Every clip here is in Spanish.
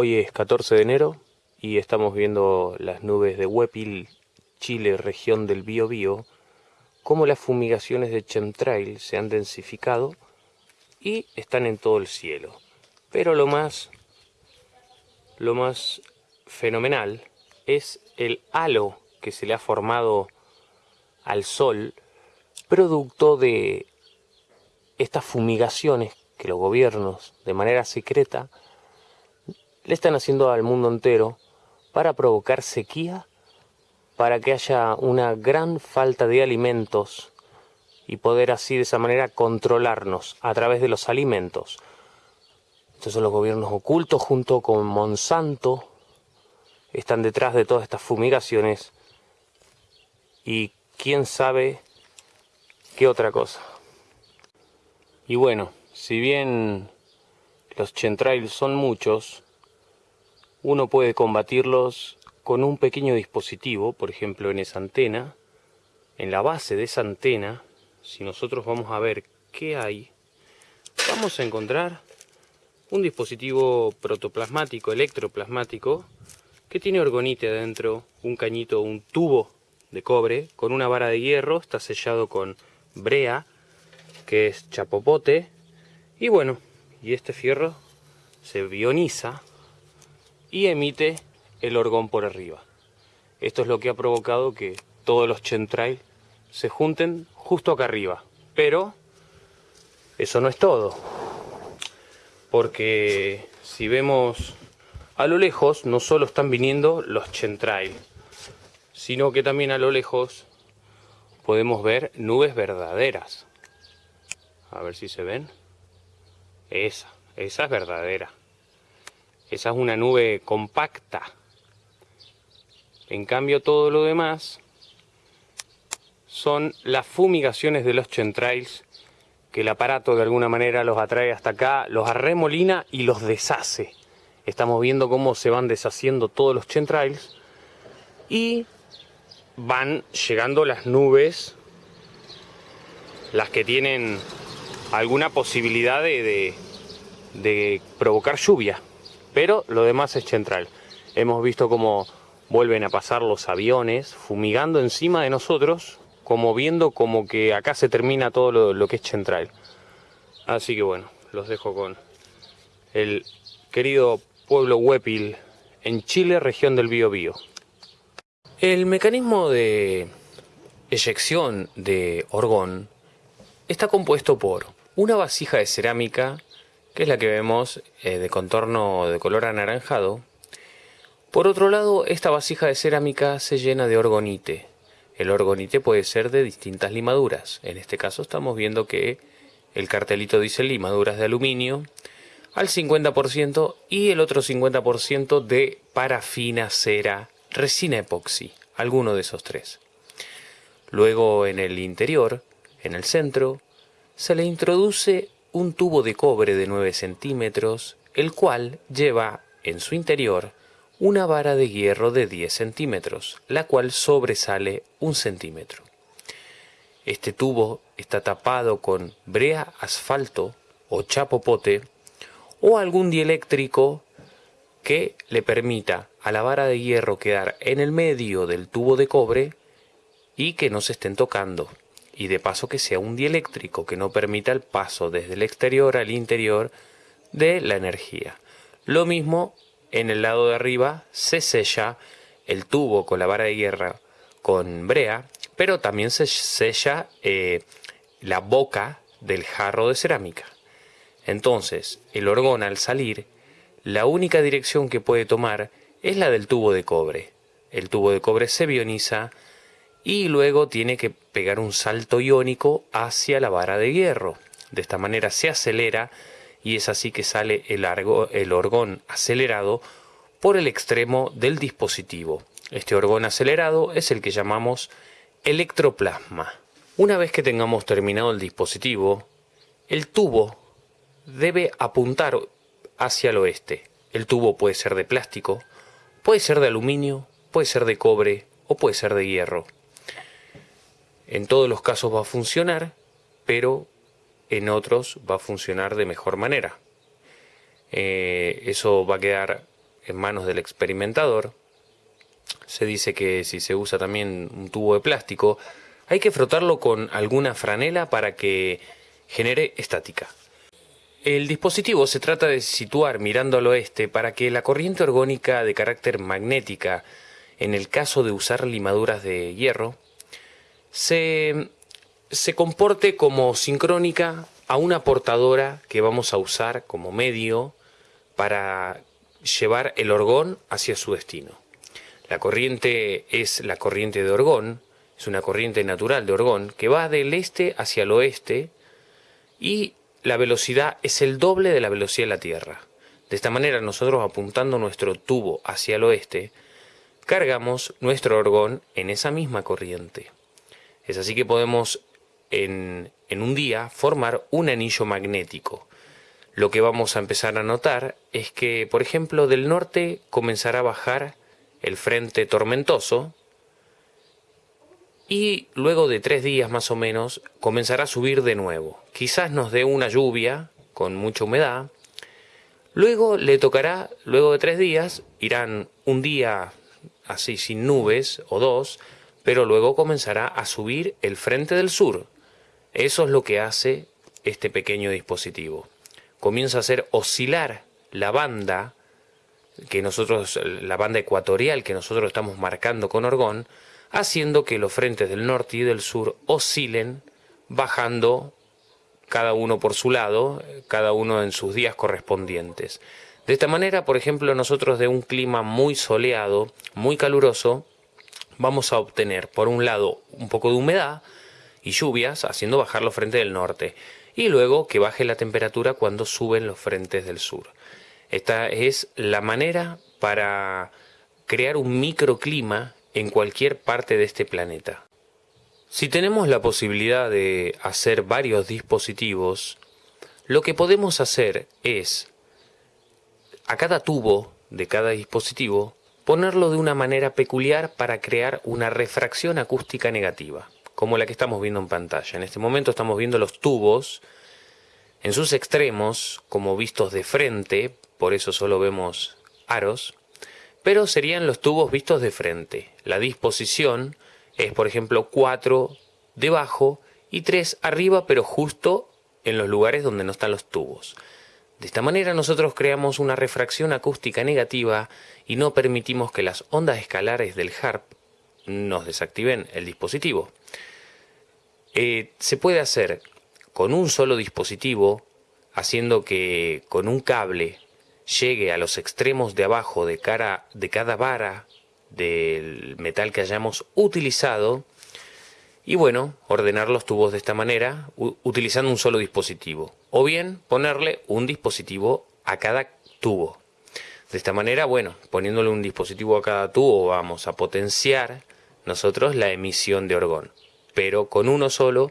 Hoy es 14 de enero y estamos viendo las nubes de Huepil, Chile, región del Biobío, cómo las fumigaciones de chemtrail se han densificado y están en todo el cielo. Pero lo más, lo más fenomenal es el halo que se le ha formado al sol producto de estas fumigaciones que los gobiernos de manera secreta le están haciendo al mundo entero para provocar sequía, para que haya una gran falta de alimentos y poder así de esa manera controlarnos a través de los alimentos. Estos son los gobiernos ocultos junto con Monsanto, están detrás de todas estas fumigaciones y quién sabe qué otra cosa. Y bueno, si bien los chentrails son muchos, uno puede combatirlos con un pequeño dispositivo, por ejemplo en esa antena. En la base de esa antena, si nosotros vamos a ver qué hay, vamos a encontrar un dispositivo protoplasmático, electroplasmático, que tiene orgonite adentro, un cañito, un tubo de cobre con una vara de hierro, está sellado con brea, que es chapopote, y bueno, y este fierro se ioniza y emite el orgón por arriba. Esto es lo que ha provocado que todos los chentrail se junten justo acá arriba. Pero eso no es todo. Porque si vemos a lo lejos, no solo están viniendo los chentrail, sino que también a lo lejos podemos ver nubes verdaderas. A ver si se ven. Esa, esa es verdadera. Esa es una nube compacta. En cambio todo lo demás son las fumigaciones de los chentrails que el aparato de alguna manera los atrae hasta acá, los arremolina y los deshace. Estamos viendo cómo se van deshaciendo todos los chentrails y van llegando las nubes, las que tienen alguna posibilidad de, de provocar lluvia pero lo demás es central. Hemos visto cómo vuelven a pasar los aviones fumigando encima de nosotros, como viendo como que acá se termina todo lo, que es central. Así que bueno, los dejo con el querido pueblo Huepil en Chile, región del Biobío. El mecanismo de eyección de orgón está compuesto por una vasija de cerámica que es la que vemos eh, de contorno de color anaranjado. Por otro lado, esta vasija de cerámica se llena de orgonite. El orgonite puede ser de distintas limaduras. En este caso estamos viendo que el cartelito dice limaduras de aluminio al 50% y el otro 50% de parafina, cera, resina epoxi, alguno de esos tres. Luego en el interior, en el centro, se le introduce un tubo de cobre de 9 centímetros, el cual lleva en su interior una vara de hierro de 10 centímetros, la cual sobresale un centímetro. Este tubo está tapado con brea asfalto o chapopote o algún dieléctrico que le permita a la vara de hierro quedar en el medio del tubo de cobre y que no se estén tocando y de paso que sea un dieléctrico que no permita el paso desde el exterior al interior de la energía. Lo mismo en el lado de arriba se sella el tubo con la vara de guerra con brea, pero también se sella eh, la boca del jarro de cerámica. Entonces, el orgón al salir, la única dirección que puede tomar es la del tubo de cobre. El tubo de cobre se bioniza y luego tiene que pegar un salto iónico hacia la vara de hierro. De esta manera se acelera y es así que sale el, el orgón acelerado por el extremo del dispositivo. Este orgón acelerado es el que llamamos electroplasma. Una vez que tengamos terminado el dispositivo, el tubo debe apuntar hacia el oeste. El tubo puede ser de plástico, puede ser de aluminio, puede ser de cobre o puede ser de hierro. En todos los casos va a funcionar, pero en otros va a funcionar de mejor manera. Eh, eso va a quedar en manos del experimentador. Se dice que si se usa también un tubo de plástico, hay que frotarlo con alguna franela para que genere estática. El dispositivo se trata de situar mirando al oeste para que la corriente orgónica de carácter magnética, en el caso de usar limaduras de hierro, se, se comporte como sincrónica a una portadora que vamos a usar como medio para llevar el orgón hacia su destino. La corriente es la corriente de orgón, es una corriente natural de orgón que va del este hacia el oeste y la velocidad es el doble de la velocidad de la Tierra. De esta manera nosotros apuntando nuestro tubo hacia el oeste, cargamos nuestro orgón en esa misma corriente. Es así que podemos en, en un día formar un anillo magnético. Lo que vamos a empezar a notar es que, por ejemplo, del norte comenzará a bajar el frente tormentoso y luego de tres días más o menos comenzará a subir de nuevo. Quizás nos dé una lluvia con mucha humedad. Luego le tocará, luego de tres días, irán un día así sin nubes o dos, pero luego comenzará a subir el frente del sur, eso es lo que hace este pequeño dispositivo. Comienza a hacer oscilar la banda que nosotros, la banda ecuatorial que nosotros estamos marcando con orgón, haciendo que los frentes del norte y del sur oscilen, bajando cada uno por su lado, cada uno en sus días correspondientes. De esta manera, por ejemplo, nosotros de un clima muy soleado, muy caluroso, vamos a obtener, por un lado, un poco de humedad, y lluvias, haciendo bajar los frentes del norte, y luego que baje la temperatura cuando suben los frentes del sur. Esta es la manera para crear un microclima en cualquier parte de este planeta. Si tenemos la posibilidad de hacer varios dispositivos, lo que podemos hacer es a cada tubo de cada dispositivo ponerlo de una manera peculiar para crear una refracción acústica negativa como la que estamos viendo en pantalla. En este momento estamos viendo los tubos en sus extremos, como vistos de frente, por eso solo vemos aros, pero serían los tubos vistos de frente. La disposición es, por ejemplo, 4 debajo y 3 arriba, pero justo en los lugares donde no están los tubos. De esta manera nosotros creamos una refracción acústica negativa y no permitimos que las ondas escalares del HARP nos desactiven el dispositivo. Eh, se puede hacer con un solo dispositivo, haciendo que con un cable llegue a los extremos de abajo de, cara, de cada vara del metal que hayamos utilizado y bueno, ordenar los tubos de esta manera utilizando un solo dispositivo o bien ponerle un dispositivo a cada tubo. De esta manera, bueno, poniéndole un dispositivo a cada tubo vamos a potenciar nosotros la emisión de orgón pero con uno solo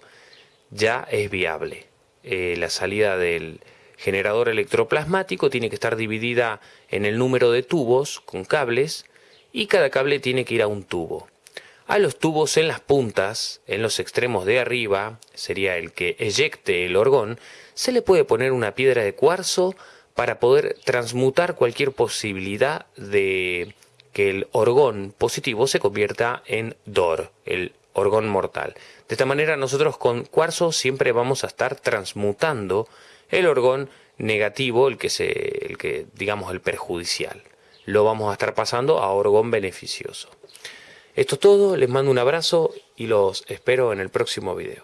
ya es viable. Eh, la salida del generador electroplasmático tiene que estar dividida en el número de tubos con cables y cada cable tiene que ir a un tubo. A los tubos en las puntas, en los extremos de arriba, sería el que eyecte el orgón, se le puede poner una piedra de cuarzo para poder transmutar cualquier posibilidad de que el orgón positivo se convierta en DOR, el orgón mortal. De esta manera nosotros con cuarzo siempre vamos a estar transmutando el orgón negativo, el que, se, el que digamos el perjudicial. Lo vamos a estar pasando a orgón beneficioso. Esto es todo, les mando un abrazo y los espero en el próximo video.